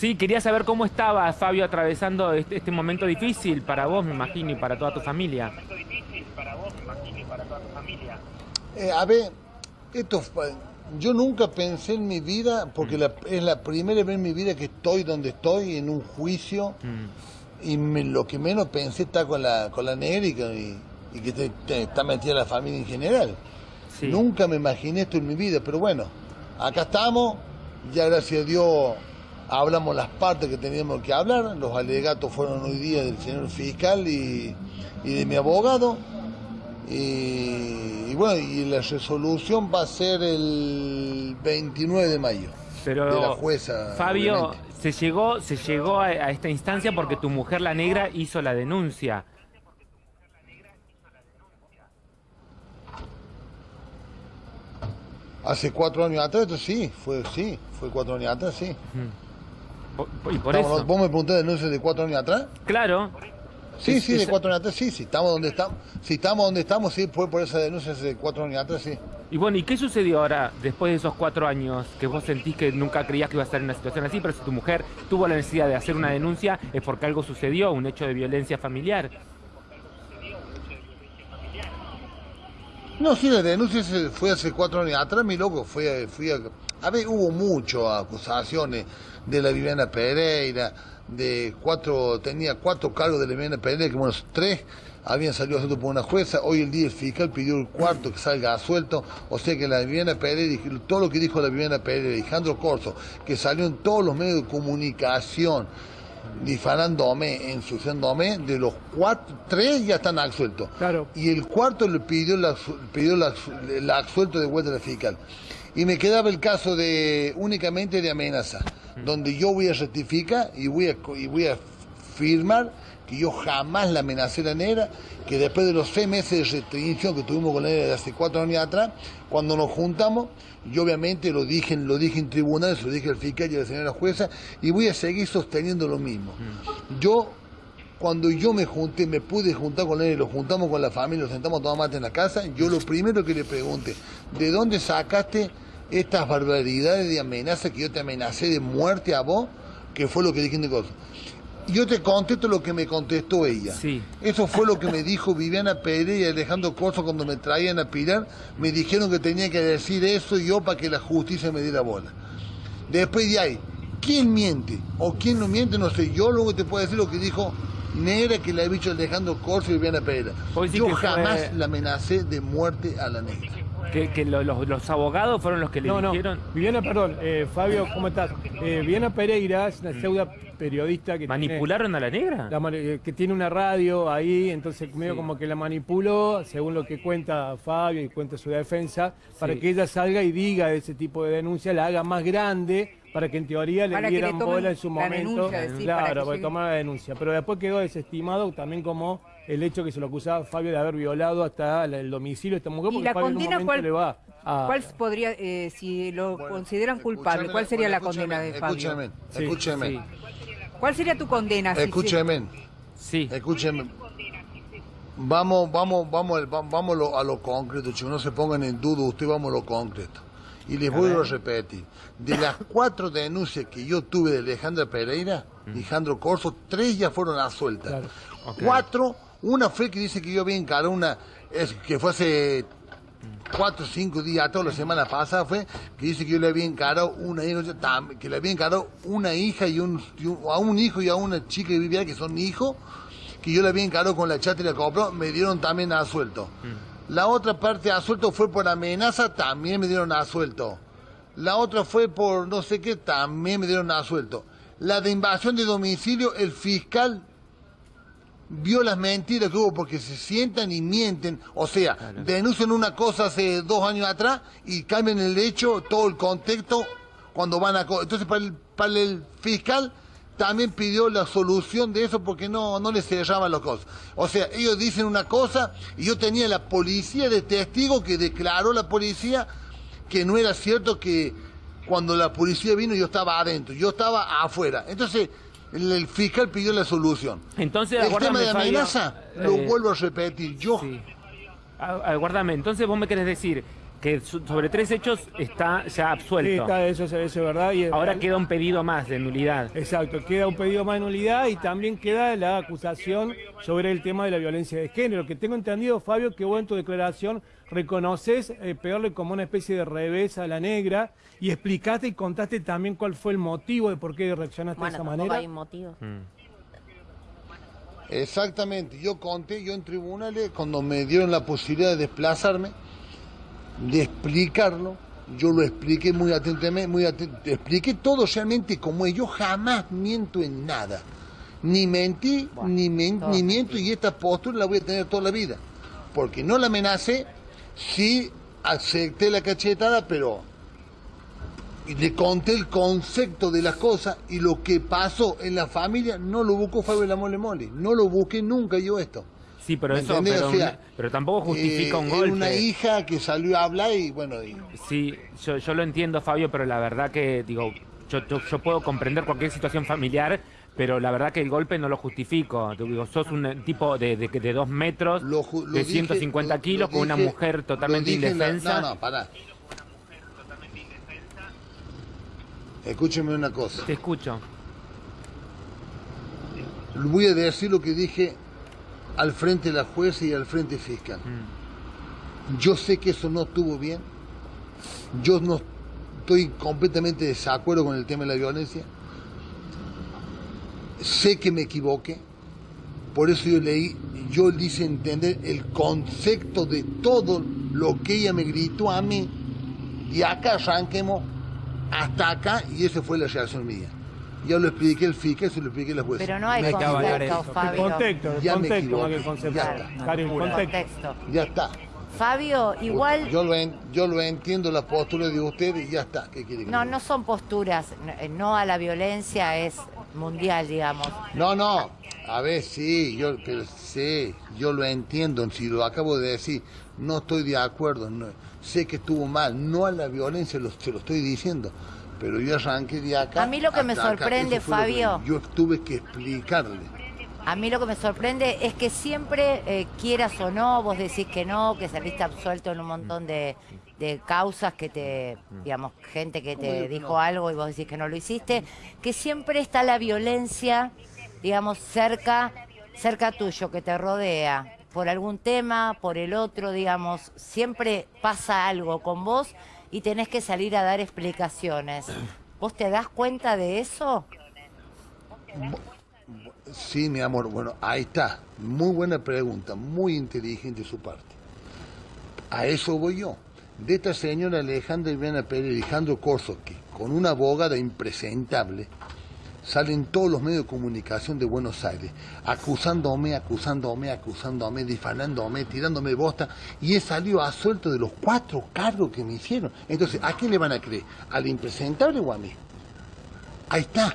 Sí, quería saber cómo estaba Fabio atravesando este, este momento difícil para vos, me imagino, y para toda tu familia. Eh, a ver, esto yo nunca pensé en mi vida, porque la- es la primera vez en mi vida que estoy donde estoy, en un juicio, Mm. y me- lo que menos pensé está con la, con la negra y, con- y- y que te- te- está metida la familia en general. Sí. Nunca me imaginé esto en mi vida, pero bueno, acá estamos, ya gracias a Dios hablamos las partes que teníamos que hablar, los alegatos fueron hoy día del señor fiscal y, y de mi abogado, y, y bueno, y la resolución va a ser el 29 de mayo. Pero de la jueza, Fabio, obviamente. se llegó, se llegó a, a esta instancia porque tu mujer, la negra, hizo la denuncia. Hace cuatro años atrás, sí, fue sí, fue cuatro años atrás, sí. Y por Estamos- eso. ¿Vos me preguntás denuncias de cuatro años atrás? Claro. Sí, Es- sí, de esa- cuatro años atrás, sí, sí, estamos donde estamos, si estamos donde estamos, sí, fue por esa denuncia hace cuatro años atrás, sí. Y bueno, ¿y qué sucedió ahora, después de esos cuatro años, que vos sentís que nunca creías que iba a estar en una situación así, pero si tu mujer tuvo la necesidad de hacer una denuncia, es porque algo sucedió, un hecho de violencia familiar? No, sí, la denuncia fue hace cuatro años atrás, mi loco, fui a, fui a, a ver, hubo muchas acusaciones de la Viviana Pereira, de cuatro, tenía cuatro cargos de la Viviana Pereira, que bueno, tres habían salido sueltos por una jueza, hoy el día el fiscal pidió el cuarto que salga suelto, o sea que la Viviana Pereira, todo lo que dijo la Viviana Pereira, Alejandro Corso, que salió en todos los medios de comunicación, difamándome, ensuciándome, de los cuatro, tres ya están absueltos. Claro. Y el cuarto le pidió la, pidió la, la absuelto de vuelta a la fiscal. Y me quedaba el caso de únicamente de amenaza, donde yo voy a rectificar y voy a, y voy a firmar que yo jamás la amenacé a la negra, que después de los seis meses de restricción que tuvimos con la negra de hace cuatro años atrás, cuando nos juntamos, yo obviamente lo dije, lo dije en tribunales, lo dije al fiscal y a la señora jueza, y voy a seguir sosteniendo lo mismo. Yo cuando yo me junté, me pude juntar con él, lo juntamos con la familia, lo sentamos a tomar mate en la casa, yo lo primero que le pregunté, ¿de dónde sacaste estas barbaridades de amenaza que yo te amenacé de muerte a vos? Que fue lo que dije. Y Yo te contesto lo que me contestó ella. Sí. Eso fue lo que me dijo Viviana Pérez y Alejandro Corso cuando me traían a Pilar. Me dijeron que tenía que decir eso yo para que la justicia me diera bola. Después de ahí, ¿quién miente o quién no miente? No sé. Yo luego te puedo decir lo que dijo Negra que le ha dicho Alejandro Corso y Viviana Pérez. Yo fue- jamás la amenacé de muerte a la negra. Que, que lo- los, los abogados fueron los que le No, no. dijeron. Viviana, perdón, eh, Fabio, ¿cómo estás? Eh, Viviana Pereira es una pseudo periodista que tiene, ¿Manipularon a la negra? la eh, que tiene una radio ahí, entonces medio Sí. como que la manipuló, según lo que cuenta Fabio y cuenta su defensa, para Sí. que ella salga y diga ese tipo de denuncia, la haga más grande, para que en teoría le Para que le dieran bola en su la momento. denuncia, para claro, que para tomar la denuncia. Pero después quedó desestimado también como el hecho que se lo acusaba Fabio de haber violado hasta el domicilio de esta mujer, ¿Y la Fabio en un condena cuál- le va a... ¿Cuál podría, eh, si lo Bueno, consideran culpable, cuál sería bueno, la condena de Fabio? Sí, escúchame, sí. ¿Cuál sería tu condena? si se- escúchame. Sí. Escúcheme. Vamos, vamos, vamos, vamos a lo, a lo concreto, chicos. No se pongan en duda, usted vamos a lo concreto. Y les voy a repetir. De las cuatro denuncias que yo tuve de Alejandra Pereira, Alejandro Corso, tres ya fueron absueltas. Claro. Cuatro, una fue que dice que yo había encarado una, es, que fue hace cuatro o cinco días, toda la semana pasada fue, que dice que yo le había encarado una hija, que le había encarado una hija y un, y un- a un hijo y a una chica que vivía que son hijos, que yo le había encarado con la chata y la compró, me dieron también asuelto. La otra parte de asuelto fue por amenaza, también me dieron asuelto. La otra fue por no sé qué, también me dieron asuelto. La de invasión de domicilio, el fiscal vio las mentiras que hubo porque se sientan y mienten, o sea, denuncian una cosa hace dos años atrás y cambian el hecho, todo el contexto cuando van a... Entonces para el, para el fiscal también pidió la solución de eso porque no, no le cerraban las cosas. O sea, ellos dicen una cosa y yo tenía la policía de testigo que declaró la policía que no era cierto que cuando la policía vino yo estaba adentro, yo estaba afuera. Entonces el, el fiscal pidió la solución. Entonces, El tema de Fabio, amenaza, lo eh, vuelvo a repetir, yo Sí. Aguárdame, entonces vos me querés decir que sobre tres hechos está ya Sí, absuelto. está, eso, es- eso es verdad. Y Ahora queda un pedido más de nulidad. Exacto, queda un pedido más de nulidad y también queda la acusación sobre el tema de la violencia de género. Que tengo entendido, Fabio, que vos en tu declaración reconoces eh, pegarle como una especie de revés a la negra y explicaste y contaste también cuál fue el motivo de por qué reaccionaste Bueno, de esa manera. hay motivo. Exactamente, yo conté, yo en tribunales, cuando me dieron la posibilidad de desplazarme, de explicarlo, yo lo expliqué muy atentamente, muy aten- expliqué todo realmente como es. Yo jamás miento en nada. Ni mentí, Bueno, ni, men- ni miento, y esta postura la voy a tener toda la vida. Porque no la amenacé, sí acepté la cachetada, pero y le conté el concepto de las cosas y lo que pasó en la familia no lo buscó Fabio la Mole Mole. No lo busqué nunca yo esto. Sí, pero ¿Me eso pero, O sea, pero tampoco justifica eh, un era golpe. una hija que salió a hablar y bueno, Sí, yo, yo lo entiendo, Fabio, pero la verdad que, digo, yo, yo, yo puedo comprender cualquier situación familiar, pero la verdad que el golpe no lo justifico. Digo, sos un eh, tipo de, de, de dos metros, lo ju- lo de dije- 150 lo- kilos, lo con una dije- mujer totalmente dije en la- indefensa. no, no, pará. Escúcheme una cosa. Te escucho. Voy a decir lo que dije al frente de la jueza y al frente fiscal. Mm. Yo sé que eso no estuvo bien. Yo no estoy completamente de desacuerdo con el tema de la violencia. Sé que me equivoqué. Por eso yo leí, yo le hice entender el concepto de todo lo que ella me gritó a mí. Y acá arranquemos hasta acá y esa fue la reacción mía. Ya lo expliqué el fiscal, se lo expliqué a la jueza. Pero no hay Me El Fabio. contexto, el Ya me contexto equivoqué, concepto. ya está. El contexto. Ya está. Fabio, igual Yo lo, en- yo lo entiendo la postura de ustedes y ya está. ¿Qué quiere que no, no son posturas, eh, no a la violencia es mundial, digamos. No, no. A ver, sí, yo, sí, yo lo entiendo. Si lo acabo de decir, no estoy de acuerdo. no- sé que estuvo mal. No a la violencia, lo, se lo estoy diciendo. Pero yo arranqué de acá. A mí lo que me acá. sorprende, que Fabio. yo tuve que explicarle. A mí lo que me sorprende es que siempre, eh, quieras o no, vos decís que no, que saliste absuelto en un montón de, de causas que te, digamos, gente que te dijo algo y vos decís que no lo hiciste, que siempre está la violencia, digamos, cerca, cerca tuyo, que te rodea, por algún tema, por el otro, digamos, siempre pasa algo con vos y tenés que salir a dar explicaciones. ¿Vos te das cuenta de eso? Sí, mi amor, bueno, ahí está. Muy buena pregunta, muy inteligente su parte. A eso voy yo. De esta señora Alejandra Ivana Pérez, Alejandro Corso, que con una abogada impresentable, salen todos los medios de comunicación de Buenos Aires, acusándome, acusándome, acusándome, difamándome, tirándome bosta, y he salido a suelto de los cuatro cargos que me hicieron. Entonces, ¿a quién le van a creer? ¿Al impresentable o a mí? Ahí está.